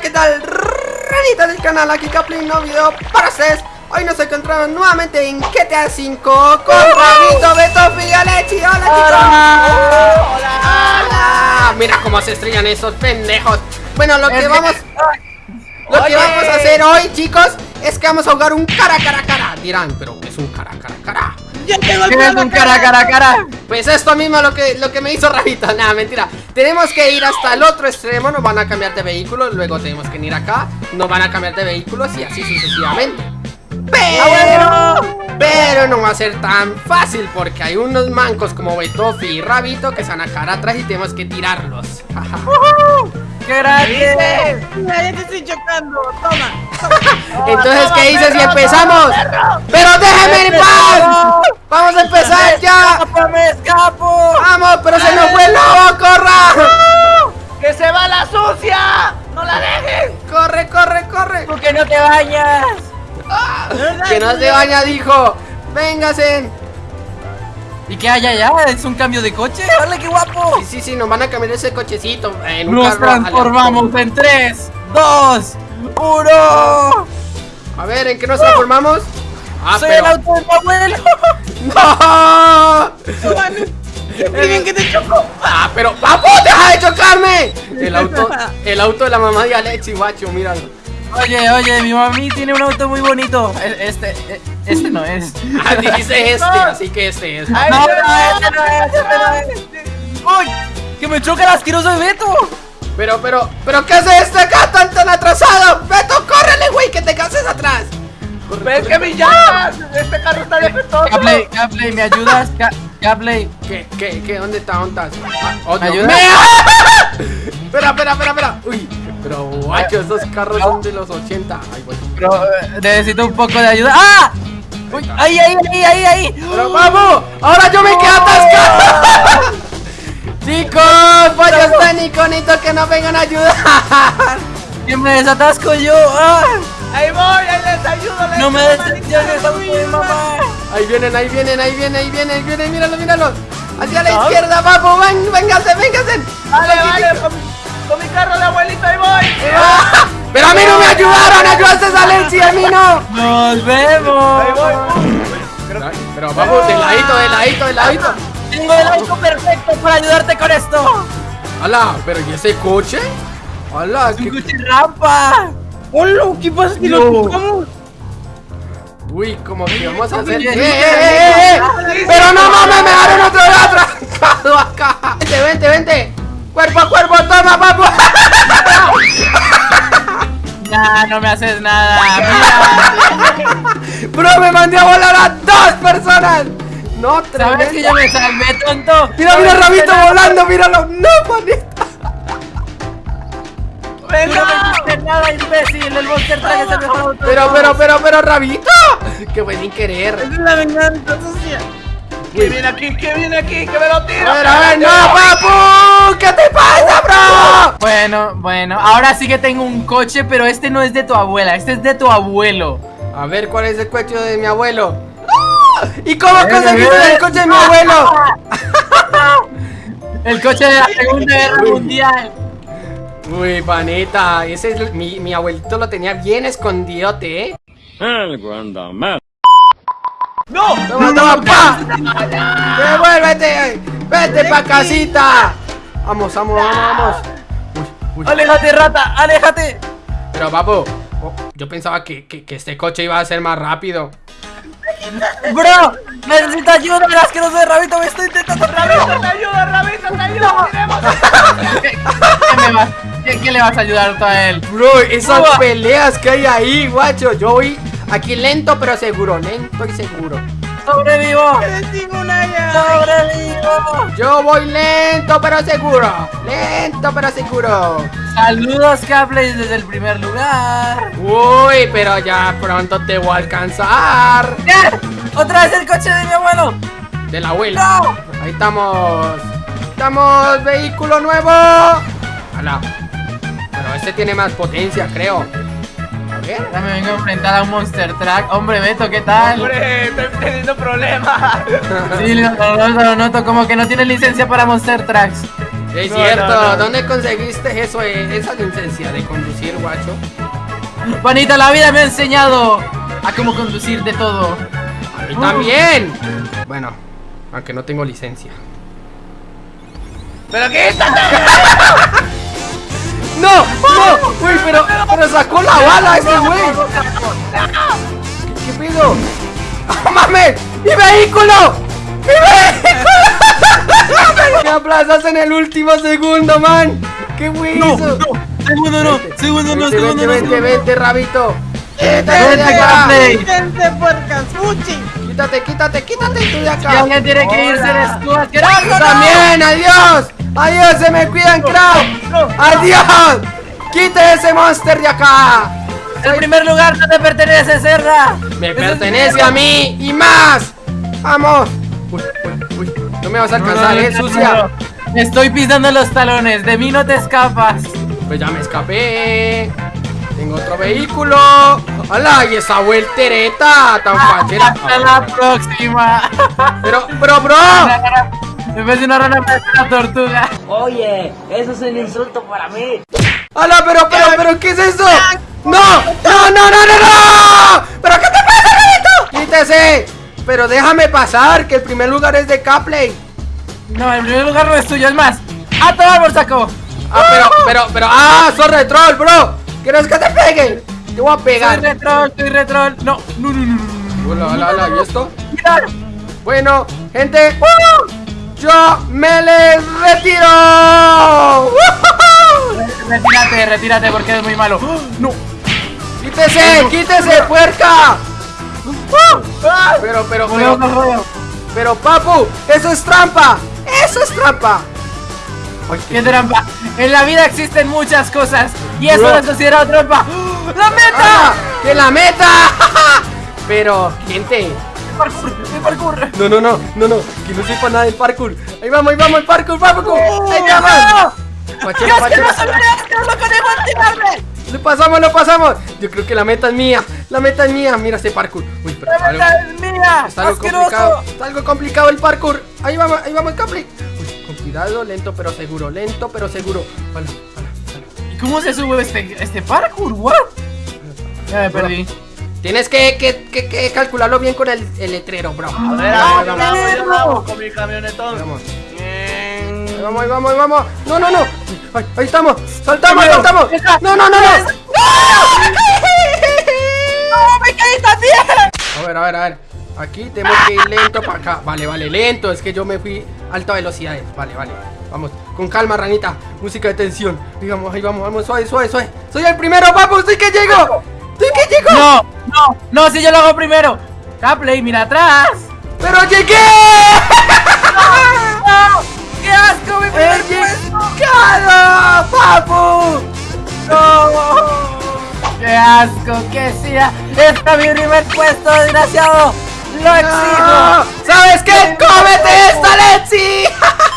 Hola, ¿qué tal? Ranita del canal, aquí Caplin, no video para ustedes Hoy nos encontramos nuevamente en GTA V con Rabito, Beto, Figalechi Hola chicos. Hola. Hola. Mira cómo se estrellan esos pendejos. Bueno, lo que vamos... Lo que vamos a hacer hoy, chicos, es que vamos a jugar un cara cara cara. Dirán, pero ¿qué es un cara cara cara? Ya tengo el ¿Qué es pelo un cara, cara, cara? Pues esto mismo lo que, lo que me hizo Rabito, nada, mentira Tenemos que ir hasta el otro extremo, nos van a cambiar de vehículo Luego tenemos que ir acá, nos van a cambiar de vehículos y así sucesivamente Pero, pero no va a ser tan fácil porque hay unos mancos como Betofi y Rabito que se van a caer atrás y tenemos que tirarlos ¡Qué grande! Mira, ya te estoy chocando. Toma. Entonces, ¿qué dices si empezamos? ¡Pero déjenme en paz! ¡Vamos a empezar ya! ¡Escapo, me escapo! ¡Vamos, pero se nos fue el lobo! ¡Corra! ¡Que se va la sucia! ¡No la dejen! ¡Corre, corre, corre! ¡Tú que no te bañas! Que no se baña, dijo. Véngase. ¿Y qué hay allá? ¿Es un cambio de coche? ¡Hola, qué guapo! Sí, sí, sí, nos van a cambiar ese cochecito en un Nos carro transformamos en 3, 2, 1. aleatorio. A ver, ¿en qué nos transformamos? Ah, ¡Soy pero... el auto de tu abuelo! ¡No! ¡Miren que te choco! ¡Ah, pero... ¡Vamos, deja de chocarme! El auto, el auto de la mamá de Alexi, guacho, míralo. Oye, oye, mi mami tiene un auto muy bonito. E- Este, e- este no es. Ah, dijiste este, así que este es. Ay, No, no, no, este no es, este no es. ¡Uy! ¡Que me choca el asqueroso de Beto! Pero, pero, pero, ¿qué hace este acá tan, tan atrasado? Beto, córrele, güey, que te cases atrás. Corre, ¡Ves corre, que mi llantas! ¡Este carro está defectuoso! Capley, Capley, ¿me ayudas? ¿Qué, qué, qué? ¿Dónde está? ¿Dónde estás? Ah, oh, ¿Me ayudas? espera, espera, espera, espera. Uy, pero guacho, estos carros son de los 80. Ay, güey. Pero eh, necesito un poco de ayuda. ¡Ah! Uy, ¡Ahí, ahí, ahí, ahí, ahí! Pero vamos, ahora yo me quedé atascado. Chicos, pollos técnicos, necesito que nos vengan a ayudar. ¡Que me desatasco yo! ¡Ah! ¡Ahí voy! ¡Ahí les ayudo! les ¡No me decepciones, de mamá! Ahí vienen, ahí vienen, ahí vienen, ahí vienen, ahí vienen, míralo, míralo. Hacia la izquierda, vamos, ven, vénganse, vénganse. Vale, vale, con, con mi carro de abuelito, ahí voy. Ah, Pero a mí no me ayudaron, ayudaste a Alexi, a mí no. ¡Nos vemos! Ahí voy. Pero vamos, de ladito, de ladito, de ladito. Tengo el auto perfecto para ayudarte con esto. Hola, pero ¿y ese coche? Hola, ¡Un ¿qué? coche rampa! ¡Hola! ¿Qué pasa si lo? Uy, como que vamos a hacer. ¡Eh, eh, eh, eh! Pero no mames, me dejaron otro lado atrasado acá. Vente, vente, vente. Cuerpo a cuerpo, toma, papu. Nah, no me haces nada. Mira, Bro, me mandé a volar a dos personas. No, ¿sabes que yo me salvé, tonto? Mira, mira, ¿Sabes Rabito volando, míralo. No, manita. Tú no me hiciste nada, imbécil. El Monster Truck es el mejor auto. Pero, pero, pero, pero, Rabito. Que fue sin querer. ¡Esa es la venganza sucia! ¿Qué viene aquí? ¿Qué viene aquí? ¡Que me lo tiro! A ver, a ver, no, papu. ¿Qué te pasa, bro? Bueno, bueno, ahora sí que tengo un coche, pero este no es de tu abuela, este es de tu abuelo. A ver, ¿cuál es el coche de mi abuelo? ¡Ah! ¿Y cómo conseguiste el coche de mi abuelo? El coche de la Segunda Guerra Mundial. Uy, panita, ese es el- mi, mi abuelito lo tenía bien escondidote, ¿eh? Algo anda mal. ¡No! Toma, toma, pa. Devuélvete, vete pa' casita. Vamos, vamos, vamos, vamos. Uy, uy. Aléjate, rata, aléjate. Pero, papu, oh, yo pensaba que, que, que este coche iba a ser más rápido. Bro, necesito ayuda, el asqueroso de Rabito me estoy intentando ¡Rabito, te ayuda! ¡Rabito, te ayuda! ¡Tiremos! ¿Qué, qué me vas, qué, qué le vas a ayudar tú a él? Bro, esas Uah. peleas que hay ahí, guacho. Yo voy aquí lento pero seguro, lento y seguro. ¡Sobrevivo! ¡Sobrevivo! Yo voy lento pero seguro. Lento pero seguro. Saludos, Capley, desde el primer lugar. Uy, pero ya pronto te voy a alcanzar. ¿Qué? ¡Otra vez el coche de mi abuelo! De la abuela. ¡No! Ahí estamos. Estamos, vehículo nuevo. Ala. Pero este tiene más potencia, creo. A ver. Ya me vengo a enfrentar a un Monster Truck. Hombre, Beto, ¿qué tal? ¡Hombre, estoy teniendo problemas! Sí, lo noto, lo noto, como que no tiene licencia para Monster Trucks. Es No, cierto, no, no. ¿dónde conseguiste eso, eh, esa licencia de conducir, guacho? Juanita, la vida me ha enseñado a cómo conducir de todo. A mí también. Bueno, aunque no tengo licencia. ¿Pero qué está? ¡No! ¡No! ¡Uy, pero, pero sacó la bala ese güey! ¿Qué, qué pedo? ¡Ah, mames! ¡Mi vehículo! ¡Mi vehículo! ¡Me aplazas en el último segundo, man! ¡Qué güey No, eso! no, segundo no, segundo no, Vente, segundo vente, no. vente, vente, rabito. ¡Quítate de Vente, acá! Gapley. ¡Gente puercas! Quítate, quítate, quítate tú de Si acá. alguien tiene que irse, eres. ¡Tú también! ¡Adiós! ¡Adiós! ¡Se me cuidan, Crow! ¡Adiós! ¡Quite ese monster de acá! El primer lugar no te pertenece, Serra. Me pertenece a mí y más. ¡Vamos! Uy, uy, uy. No me vas a alcanzar, No, no, eh, sucia. no. Estoy pisando los talones, de mí no te escapas. Pues ya me escapé. Tengo otro vehículo. ¡Hala! Y esa vueltereta tan fachera. Hasta la próxima. Pero, bro, bro. En vez de una rana, parece una tortuga. Oye, eso es un insulto para mí. ¡Hala! Pero, pero, pero, ¿qué es eso? ¡No! ¡No, no, no, no, no! ¿Pero qué te pasa, Rabito? ¡Quítese! Pero déjame pasar, que el primer lugar es de Capley. No, el primer lugar no es tuyo, es más. ¡A tomar por saco! Ah, pero, pero, pero, ah, sos retrol, bro. ¿Quieres que te pegue? Te voy a Soy pegar. retrol, soy retrol. No, no, no, no, no. Hola, hola, hola, ¿y esto? Mira. Bueno, gente, yo me les retiro. Retírate, retírate porque eres muy malo. ¡Oh! No. ¡Quítese, quítese, puerca! Pero, pero, pero, al rollo. pero, papu, eso es trampa. Eso es trampa. Ay, ¡Qué trampa! En la vida existen muchas cosas y eso no es considerado trampa. ¡La ¡Ah! meta! ¡Que la meta! Pero, gente, ¡El parkour! ¡El parkour! no, no, no, no, no, que no sepa nada del parkour. Ahí vamos, ahí vamos, el parkour, parkour. Ahí ¡No! vamos. Pachero, ¡Dios, que pachero. lo pasamos, lo pasamos. Yo creo que la meta es mía. La meta es mía. Mira ese parkour. Uy, pero ¡La meta algo, es mía! está algo complicado. ¡Asqueroso! Está algo complicado el parkour. Ahí vamos, ahí vamos, Capri. Uy, con cuidado, lento pero seguro. Lento pero seguro. Vale, vale, vale. ¿Y cómo se sube este, este parkour? ¿What? Ya me perdí. Tienes que, que, que, que calcularlo bien con el, el letrero, bro. A ver, ¡Ah, a ver, vamos, perro! vamos con mi camionetón. Vamos. Bien. Ahí vamos, ahí vamos, ahí vamos. No, no, no. Ahí, ahí estamos. Saltamos, saltamos. No, no, no, no. ¡No, me caí también! A ver, a ver, a ver. Aquí tenemos que ir lento para acá. Vale, vale, lento. Es que yo me fui a alta velocidad. Vale, vale. Vamos, con calma, ranita. Música de tensión. Digamos, ahí vamos, vamos, suave, suave, suave. Soy el primero, papu. Soy que llego. No, no, no, si yo lo hago primero. Capley, mira atrás. Pero llegué. ¡No! ¡Qué asco, mi primer puesto! papu. ¡No! ¡Qué asco! ¡Qué sea! ¡Está mi primer puesto, desgraciado! ¡Lo exijo! ¿Sabes qué? ¡Cómete esto!